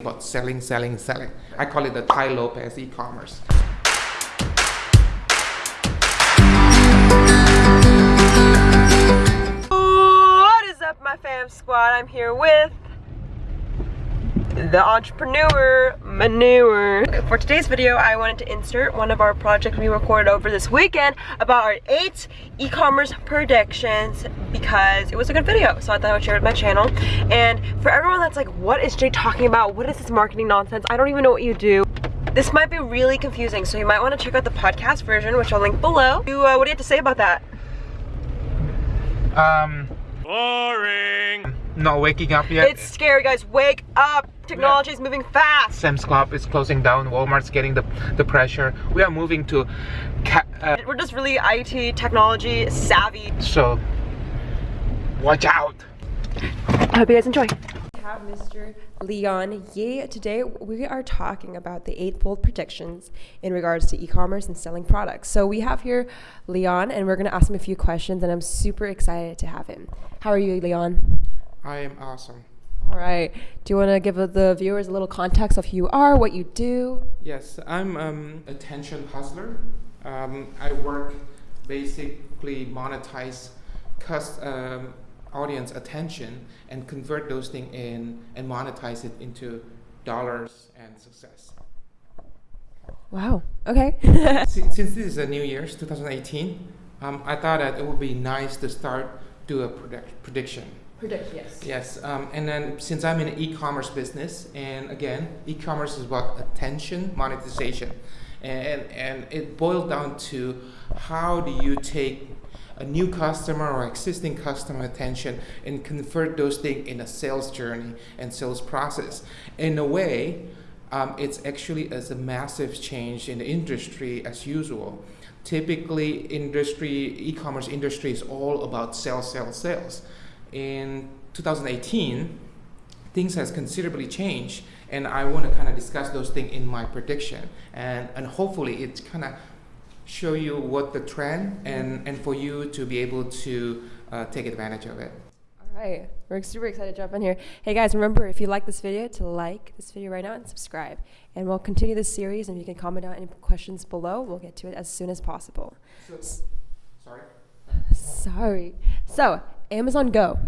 about selling, selling, selling. I call it the Tai Lopez e-commerce. What is up, my fam squad? I'm here with the entrepreneur manure. For today's video, I wanted to insert one of our projects we recorded over this weekend about our eight e-commerce predictions because it was a good video. So I thought I would share it with my channel. And for everyone that's like, what is Jay talking about? What is this marketing nonsense? I don't even know what you do. This might be really confusing, so you might want to check out the podcast version, which I'll link below. You, uh, what do you have to say about that? Um, boring. Not waking up yet. It's scary, guys. Wake up. Technology is moving fast. Sam's Club is closing down. Walmart's getting the the pressure. We are moving to. Uh, We're just really IT technology savvy. So, watch out. I hope you guys enjoy. We have Mr. Leon Ye. Today we are talking about the eight bold predictions in regards to e-commerce and selling products. So we have here Leon and we're going to ask him a few questions and I'm super excited to have him. How are you, Leon? I am awesome. All right. Do you want to give the viewers a little context of who you are, what you do? Yes, I'm um, attention hustler. Um, I work basically monetize cust- um, audience attention and convert those things in and monetize it into dollars and success. Wow. Okay. since, since this is a new year's 2018, um, I thought that it would be nice to start do a predict- prediction. Predict, yes. Yes, um, and then since I'm in e-commerce business, and again, e-commerce is about attention monetization, and and it boils down to how do you take a new customer or existing customer attention and convert those things in a sales journey and sales process. In a way, um, it's actually as a massive change in the industry as usual. Typically, industry e-commerce industry is all about sales, sales, sales in 2018, things has considerably changed, and I want to kind of discuss those things in my prediction, and and hopefully it's kind of show you what the trend and and for you to be able to uh, take advantage of it. All right, we're super excited to jump in here. Hey guys, remember if you like this video to like this video right now and subscribe, and we'll continue this series. And you can comment down any questions below. We'll get to it as soon as possible. So, sorry. Sorry. So Amazon Go.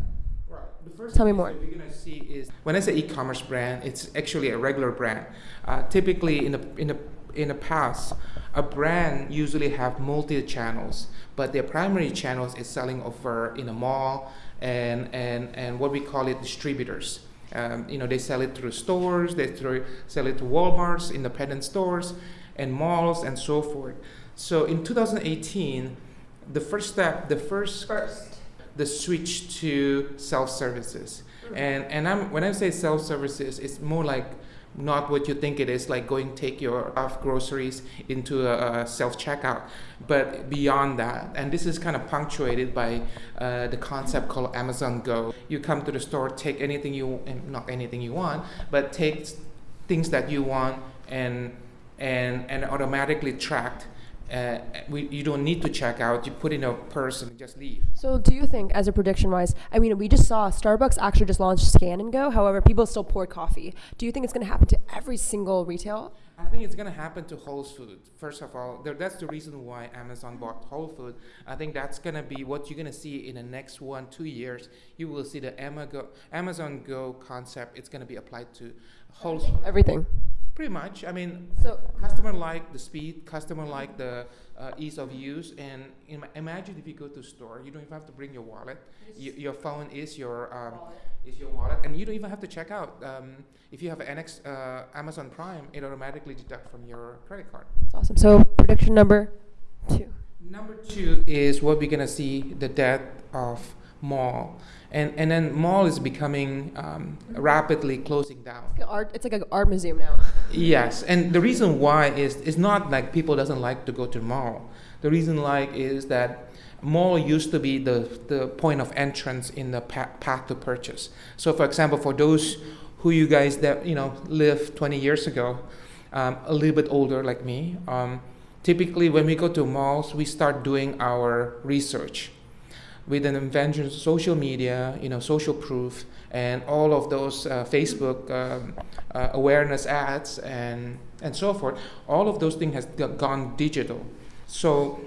Right. The first Tell me more. that you're gonna see is when I say e-commerce brand, it's actually a regular brand. Uh, typically, in the in the in the past, a brand usually have multi channels, but their primary channels is selling over in a mall and and and what we call it distributors. Um, you know, they sell it through stores, they through, sell it to WalMarts, independent stores, and malls, and so forth. So in 2018, the first step, the first First. The switch to self-services. And and I'm when I say self-services, it's more like not what you think it is, like going take your off groceries into a, a self-checkout, but beyond that. And this is kind of punctuated by uh, the concept called Amazon Go. You come to the store, take anything you, not anything you want, but take things that you want and and and automatically tracked. Uh, we, you don't need to check out. You put in a purse and just leave. So do you think, as a prediction wise, I mean, we just saw Starbucks actually just launched Scan and Go. However, people still pour coffee. Do you think it's going to happen to every single retail? I think it's going to happen to Whole Foods. First of all, there, that's the reason why Amazon bought Whole Foods. I think that's going to be what you're going to see in the next one, two years. You will see the Amazon Go concept. It's going to be applied to Whole Foods. Everything. Pretty much. I mean, So customer like the speed, customer like the uh, ease of use. And im- imagine if you go to a store, you don't even have to bring your wallet. Y- your phone is your um, is your wallet, and you don't even have to check out. Um, if you have an NX, uh, Amazon Prime, it automatically deduct from your credit card. that's awesome. So prediction number two. Number two is what we're gonna see the death of mall, and and then mall is becoming um, rapidly closing down. Like art, it's like an art museum now. Yes, and the reason why is it's not like people doesn't like to go to mall. The reason like is that mall used to be the the point of entrance in the pa- path to purchase. So, for example, for those who you guys that you know live 20 years ago, um, a little bit older like me, um, typically when we go to malls, we start doing our research with an invention of social media, you know, social proof, and all of those uh, Facebook um, uh, awareness ads and and so forth, all of those things has gone digital. So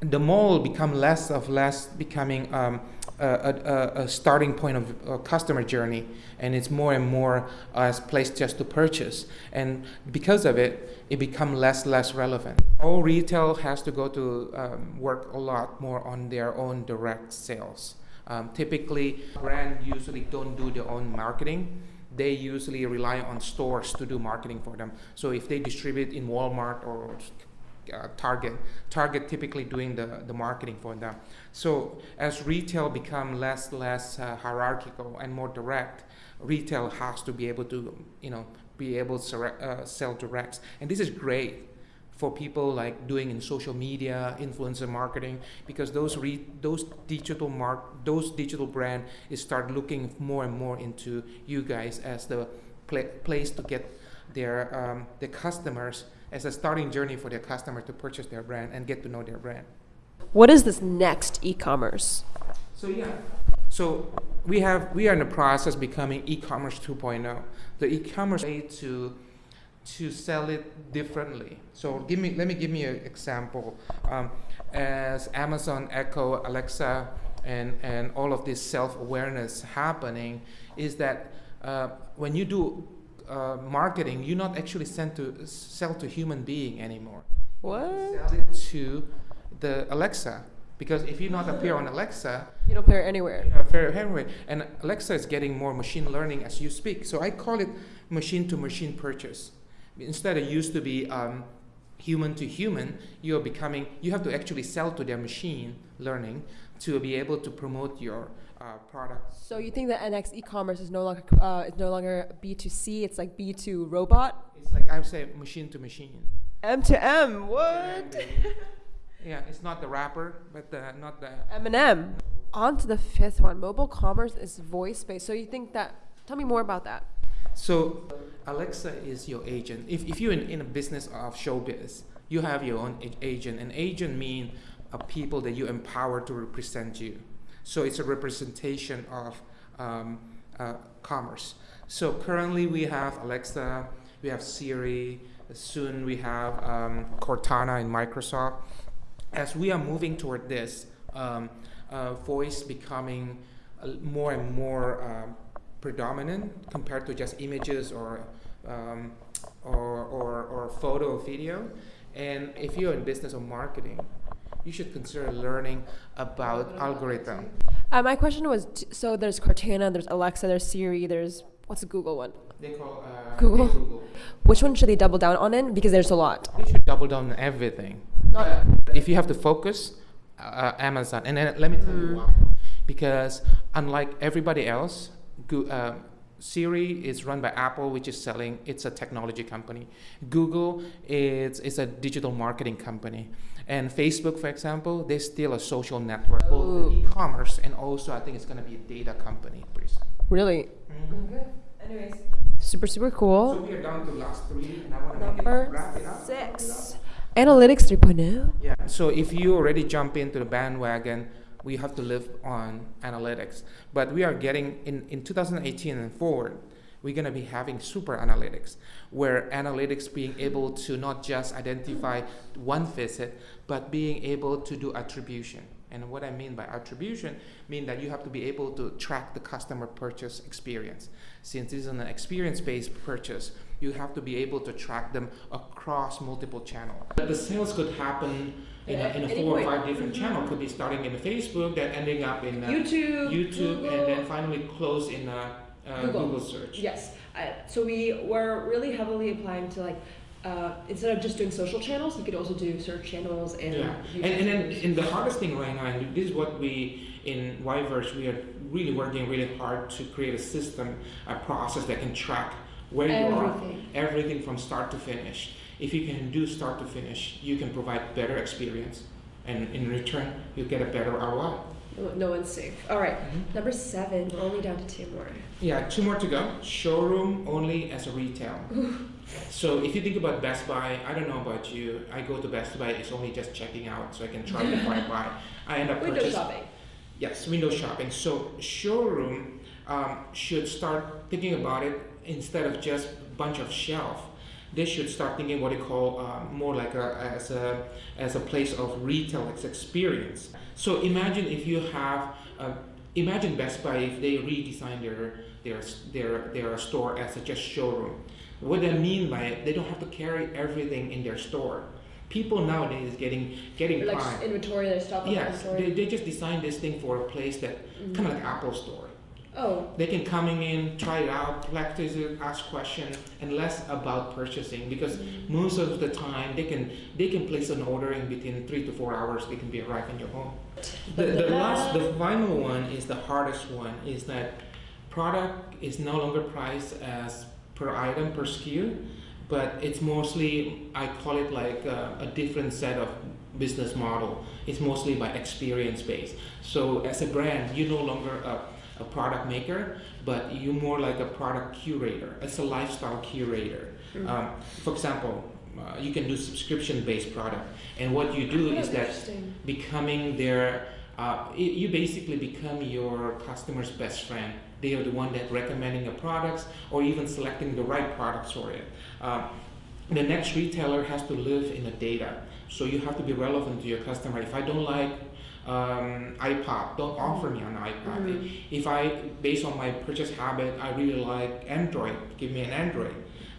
the mall become less of less becoming um, a, a, a, starting point of a customer journey and it's more and more as place just to purchase. And because of it it become less less relevant. All retail has to go to um, work a lot more on their own direct sales. Um, typically brand usually don't do their own marketing. They usually rely on stores to do marketing for them. So if they distribute in walmart or uh, Target. Target typically doing the, the marketing for them. So as retail become less less uh, hierarchical and more direct, retail has to be able to you know be able to uh, sell directs, and this is great for people like doing in social media, influencer marketing, because those re- those digital mark those digital brand is start looking more and more into you guys as the pl- place to get their um, customers as a starting journey for their customer to purchase their brand and get to know their brand. What is this next e-commerce? So yeah, so we have we are in the process becoming e-commerce 2.0. The e-commerce way to to sell it differently. So give me let me give me an example. Um, as Amazon Echo, Alexa, and and all of this self-awareness happening, is that uh, when you do uh, marketing, you're not actually sent to sell to human being anymore. What? Sell it to the Alexa because if you not appear on Alexa, you don't appear anywhere. You don't appear anywhere, and Alexa is getting more machine learning as you speak. So I call it machine to machine purchase. Instead, it used to be um, human to human. You are becoming. You have to actually sell to their machine learning to be able to promote your uh, product. So you think that NX e-commerce is no longer uh, is no longer B2C? It's like B2 robot. It's like I would say machine to machine. M to M. What? yeah, it's not the wrapper, but the, not the M&M. On to the fifth one. Mobile commerce is voice based. So you think that? Tell me more about that. So Alexa is your agent. If if you're in, in a business of showbiz, you have your own agent. An agent means uh, people that you empower to represent you. So it's a representation of um, uh, commerce. So currently we have Alexa, we have Siri, soon we have um, Cortana in Microsoft. As we are moving toward this, um, uh, voice becoming uh, more and more uh, predominant compared to just images or, um, or, or, or photo or video. And if you're in business or marketing, you should consider learning about algorithm. Uh, my question was so there's Cortana, there's Alexa, there's Siri, there's what's the Google one? They call uh, Google. Google. Which one should they double down on in? Because there's a lot. They should double down on everything. Not if you have to focus, uh, Amazon. And then let me tell you why. Because unlike everybody else, Go- uh, Siri is run by Apple, which is selling. It's a technology company. Google is is a digital marketing company, and Facebook, for example, they're still a social network, both Ooh. e-commerce and also I think it's going to be a data company. Please. really. Mm-hmm. Mm-hmm. Anyways, super super So cool. we are down to last three, and I want to make it, Number wrap it up. six. Analytics oh. 3.0. Yeah. So if you already jump into the bandwagon, we have to live on analytics. But we are getting in, in 2018 and forward, we're going to be having super analytics, where analytics being able to not just identify one visit, but being able to do attribution. And what I mean by attribution mean that you have to be able to track the customer purchase experience. Since this is an experience-based purchase, you have to be able to track them across multiple channels. The sales could happen in a, in a Any four or five different channels. Could be starting in Facebook, then ending up in uh, YouTube, YouTube, Google. and then finally close in uh, uh, Google. Google search. Yes. Uh, so we were really heavily applying to like uh, instead of just doing social channels, we could also do search channels and Yeah, and, and then and the hardest thing right now, and this is what we in Yverse we are really working really hard to create a system, a process that can track where you are, everything. everything from start to finish. If you can do start to finish, you can provide better experience, and in return, you get a better ROI. No, one's safe. All right. Number seven. We're only down to two more. Yeah, two more to go. Showroom only as a retail. so if you think about Best Buy, I don't know about you. I go to Best Buy. It's only just checking out, so I can try before I buy. I end up Window purchasing. shopping. Yes, window shopping. So showroom um, should start thinking about it instead of just bunch of shelf. They should start thinking what they call um, more like a as a as a place of retail experience. So imagine if you have uh, imagine Best Buy if they redesign their their their their store as a just showroom. What I mean by it, they don't have to carry everything in their store. People nowadays getting getting like inventory, their stock up Yes, inventory. they, they just designed this thing for a place that kind of like Apple Store. Oh, They can coming in, try it out, practice it, ask questions, and less about purchasing because most of the time they can they can place an order in between three to four hours. They can be arrived in your home. The, the last, the final one is the hardest one. Is that product is no longer priced as per item per SKU, but it's mostly I call it like a, a different set of business model. It's mostly by experience based. So as a brand, you're no longer a, a product maker, but you're more like a product curator. It's a lifestyle curator. Um, for example, uh, you can do subscription based product, and what you do Oh, is that becoming their uh, y- you basically become your customer's best friend. They are the one that recommending the products or even selecting the right products for it. Uh, the next retailer has to live in the data. So you have to be relevant to your customer. If i don't like um, ipod. Don't offer me an ipod. Mhm. if i based on my purchase habit i really like android. Give me an android.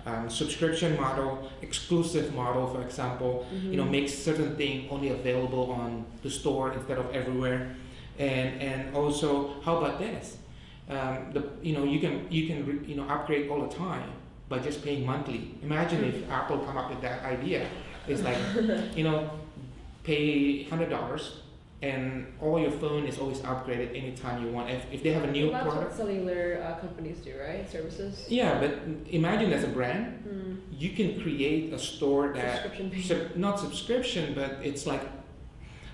Um, subscription model exclusive model for example. You know Mhm. makes certain thing only available on the store instead of everywhere. And and also how about this? Um, the you know you can you can you know upgrade all the time by just paying monthly. Imagine if apple come up with that idea. It's like you know pay hundred dollars and all your phone is always upgraded anytime you want if, if they have a new Well, that's product what cellular uh, companies do, right? Services. yeah but imagine as a brand Mm. you can create a store that Subscription sub, not subscription, but it's like,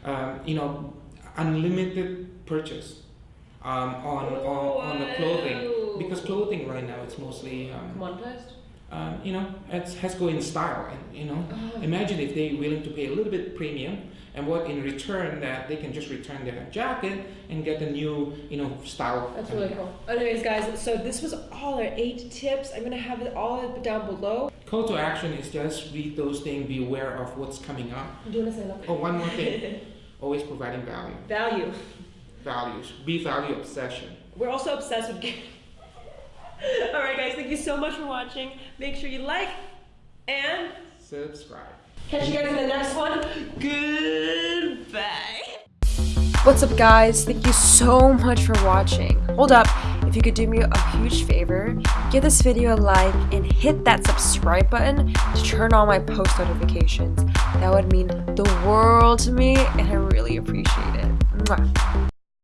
um, you know, unlimited purchase um, on, on, on the clothing. Because clothing right now it's mostly, um, Commoditized. Um, you know, it has to go in style. And, you know, Oh. imagine if they're willing to pay a little bit premium and what in return that they can just return their jacket and get a new, you know, style. That's really cool. Anyways, guys, so this was all our eight tips. I'm gonna have it all down below. Call to action is just read those things, be aware of what's coming up. Do you wanna say that? Oh, one more thing. Always providing value. Value. Values. Be value obsession. We're also obsessed with. all right, guys. Thank you so much for watching. Make sure you like and Subscribe. catch you guys in the next one. Goodbye. What's up guys? Thank you so much for watching. Hold up, if you could do me a huge favor, give this video a like and hit that subscribe button to turn on my post notifications. That would mean the world to me and I really appreciate it. Mwah.